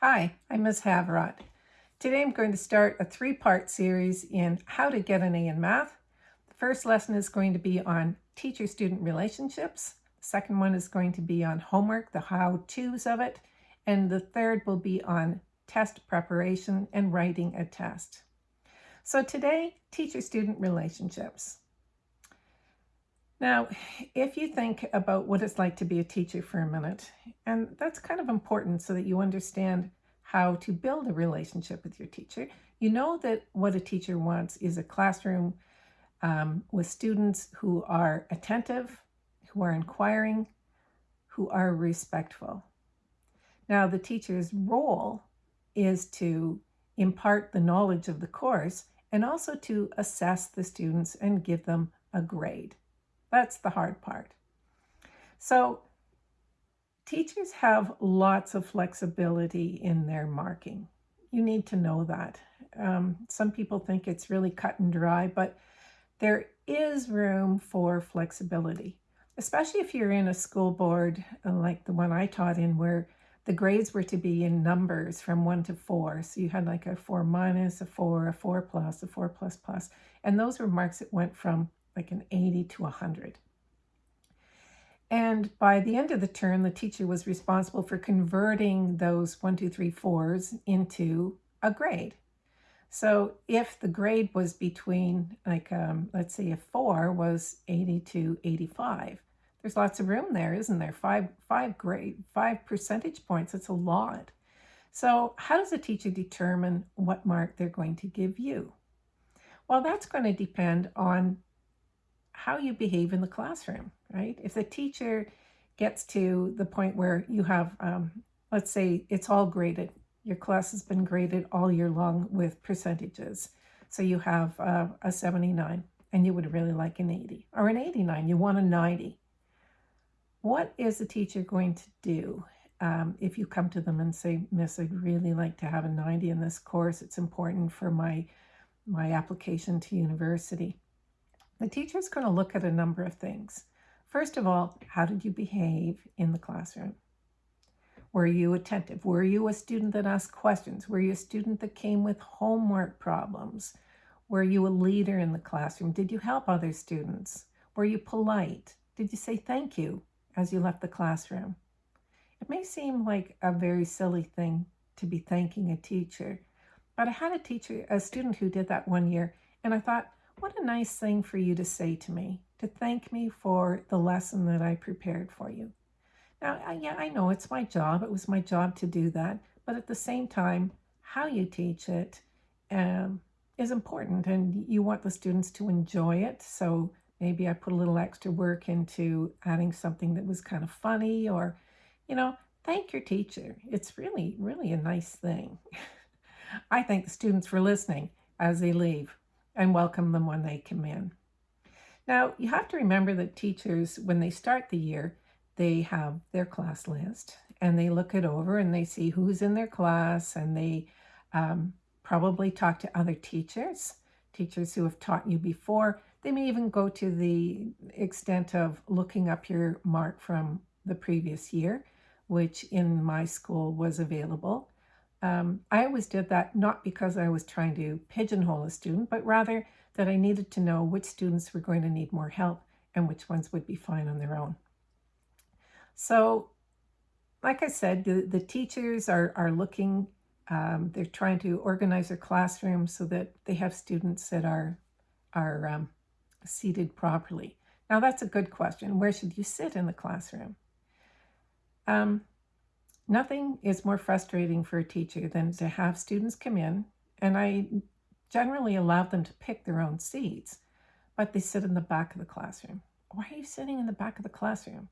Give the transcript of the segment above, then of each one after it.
Hi, I'm Ms. Havrot. Today I'm going to start a three-part series in how to get an A in math. The first lesson is going to be on teacher-student relationships. The second one is going to be on homework, the how-tos of it. And the third will be on test preparation and writing a test. So today, teacher-student relationships. Now, if you think about what it's like to be a teacher for a minute, and that's kind of important so that you understand how to build a relationship with your teacher, you know that what a teacher wants is a classroom um, with students who are attentive, who are inquiring, who are respectful. Now, the teacher's role is to impart the knowledge of the course and also to assess the students and give them a grade. That's the hard part. So teachers have lots of flexibility in their marking. You need to know that. Um, some people think it's really cut and dry, but there is room for flexibility, especially if you're in a school board uh, like the one I taught in where the grades were to be in numbers from one to four. So you had like a four minus, a four, a four plus, a four plus plus. And those were marks that went from like an 80 to 100. And by the end of the term, the teacher was responsible for converting those one, two, three, fours into a grade. So if the grade was between, like, um, let's say a four was 80 to 85, there's lots of room there, isn't there? Five, five grade, five percentage points, it's a lot. So how does a teacher determine what mark they're going to give you? Well, that's going to depend on how you behave in the classroom, right? If the teacher gets to the point where you have, um, let's say it's all graded, your class has been graded all year long with percentages. So you have uh, a 79 and you would really like an 80 or an 89, you want a 90. What is the teacher going to do um, if you come to them and say, Miss, I'd really like to have a 90 in this course. It's important for my, my application to university. The teacher is going to look at a number of things. First of all, how did you behave in the classroom? Were you attentive? Were you a student that asked questions? Were you a student that came with homework problems? Were you a leader in the classroom? Did you help other students? Were you polite? Did you say thank you as you left the classroom? It may seem like a very silly thing to be thanking a teacher, but I had a teacher, a student who did that one year, and I thought, what a nice thing for you to say to me, to thank me for the lesson that I prepared for you. Now, yeah, I know it's my job. It was my job to do that. But at the same time, how you teach it um, is important and you want the students to enjoy it. So maybe I put a little extra work into adding something that was kind of funny or, you know, thank your teacher. It's really, really a nice thing. I thank the students for listening as they leave and welcome them when they come in. Now, you have to remember that teachers, when they start the year, they have their class list and they look it over and they see who's in their class and they um, probably talk to other teachers, teachers who have taught you before. They may even go to the extent of looking up your mark from the previous year, which in my school was available. Um, I always did that not because I was trying to pigeonhole a student, but rather that I needed to know which students were going to need more help and which ones would be fine on their own. So, like I said, the, the teachers are, are looking, um, they're trying to organize their classroom so that they have students that are, are um, seated properly. Now, that's a good question. Where should you sit in the classroom? Um, Nothing is more frustrating for a teacher than to have students come in, and I generally allow them to pick their own seats, but they sit in the back of the classroom. Why are you sitting in the back of the classroom?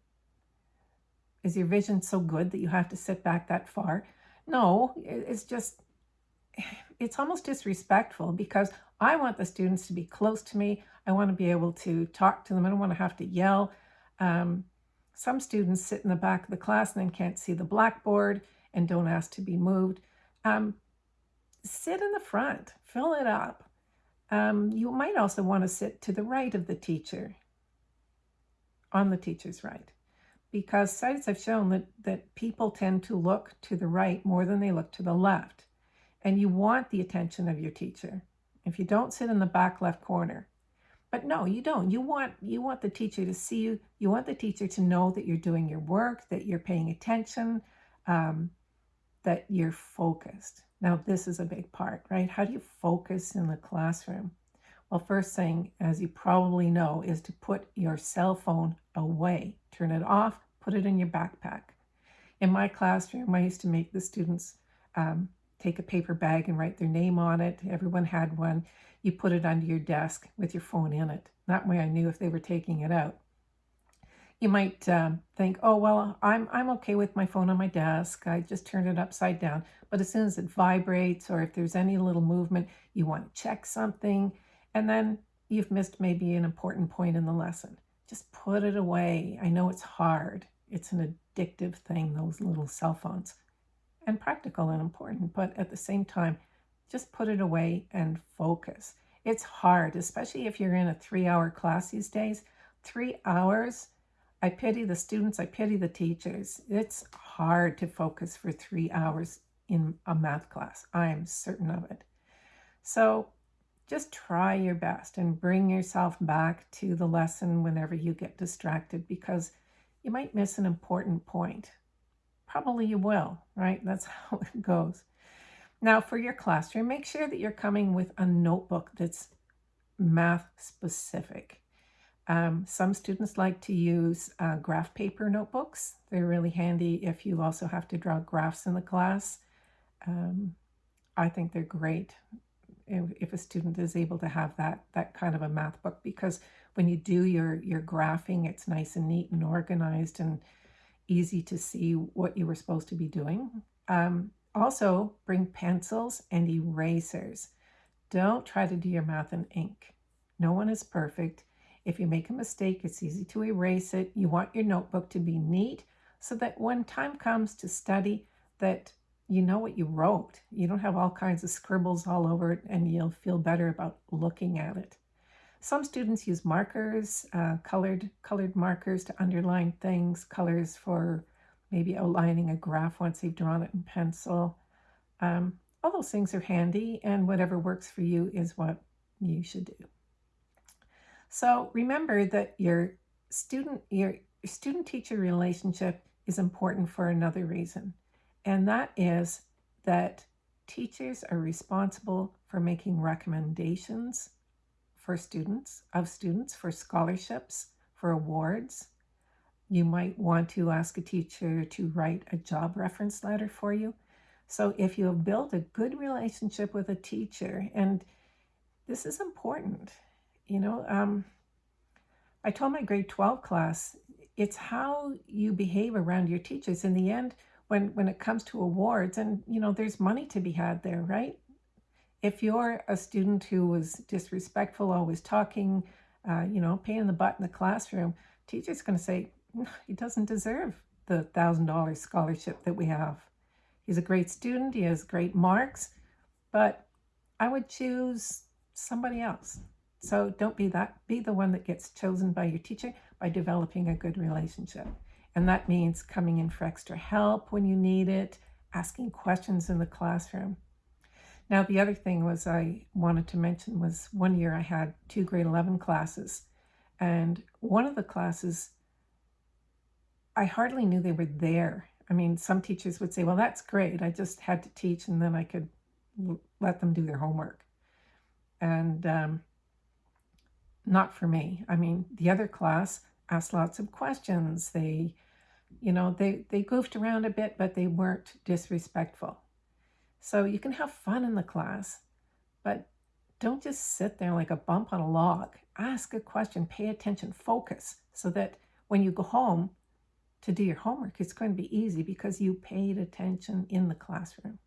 Is your vision so good that you have to sit back that far? No, it's just, it's almost disrespectful because I want the students to be close to me. I want to be able to talk to them. I don't want to have to yell. Um, some students sit in the back of the class and then can't see the blackboard and don't ask to be moved. Um, sit in the front, fill it up. Um, you might also want to sit to the right of the teacher, on the teacher's right. because studies have shown that, that people tend to look to the right more than they look to the left. And you want the attention of your teacher. If you don't sit in the back left corner, but no, you don't. You want you want the teacher to see you. You want the teacher to know that you're doing your work, that you're paying attention, um, that you're focused. Now, this is a big part, right? How do you focus in the classroom? Well, first thing, as you probably know, is to put your cell phone away. Turn it off, put it in your backpack. In my classroom, I used to make the students um, take a paper bag and write their name on it. Everyone had one. You put it under your desk with your phone in it. That way I knew if they were taking it out. You might um, think, oh, well, I'm, I'm okay with my phone on my desk. I just turned it upside down. But as soon as it vibrates or if there's any little movement, you want to check something, and then you've missed maybe an important point in the lesson. Just put it away. I know it's hard. It's an addictive thing, those little cell phones, and practical and important, but at the same time, just put it away and focus. It's hard, especially if you're in a three hour class these days. Three hours, I pity the students, I pity the teachers. It's hard to focus for three hours in a math class. I am certain of it. So just try your best and bring yourself back to the lesson whenever you get distracted because you might miss an important point. Probably you will, right? That's how it goes. Now, for your classroom, make sure that you're coming with a notebook that's math specific. Um, some students like to use uh, graph paper notebooks. They're really handy if you also have to draw graphs in the class. Um, I think they're great if, if a student is able to have that that kind of a math book because when you do your your graphing, it's nice and neat and organized and easy to see what you were supposed to be doing. Um, also, bring pencils and erasers. Don't try to do your math in ink. No one is perfect. If you make a mistake, it's easy to erase it. You want your notebook to be neat so that when time comes to study, that you know what you wrote. You don't have all kinds of scribbles all over it and you'll feel better about looking at it. Some students use markers, uh, colored, colored markers to underline things, colors for maybe outlining a graph once they've drawn it in pencil. Um, all those things are handy and whatever works for you is what you should do. So remember that your student, your student-teacher relationship is important for another reason. And that is that teachers are responsible for making recommendations for students, of students, for scholarships, for awards. You might want to ask a teacher to write a job reference letter for you. So if you have built a good relationship with a teacher, and this is important, you know, um, I told my grade 12 class, it's how you behave around your teachers. In the end, when when it comes to awards and you know there's money to be had there right if you're a student who was disrespectful always talking uh, you know pain in the butt in the classroom teacher's going to say he doesn't deserve the thousand dollar scholarship that we have. He's a great student he has great marks but i would choose somebody else. So don't be that be the one that gets chosen by your teacher by developing a good relationship. And that means coming in for extra help when you need it, asking questions in the classroom. Now, the other thing was I wanted to mention was one year I had two grade 11 classes. And one of the classes, I hardly knew they were there. I mean, some teachers would say, well, that's great. I just had to teach and then I could let them do their homework. And um, not for me. I mean, the other class asked lots of questions. They you know, they, they goofed around a bit, but they weren't disrespectful. So you can have fun in the class, but don't just sit there like a bump on a log. Ask a question, pay attention, focus, so that when you go home to do your homework, it's going to be easy because you paid attention in the classroom.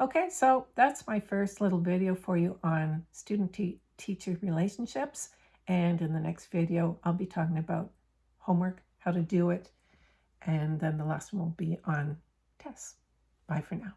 Okay, so that's my first little video for you on student-teacher relationships. And in the next video, I'll be talking about homework, how to do it, and then the last one will be on tests. Bye for now.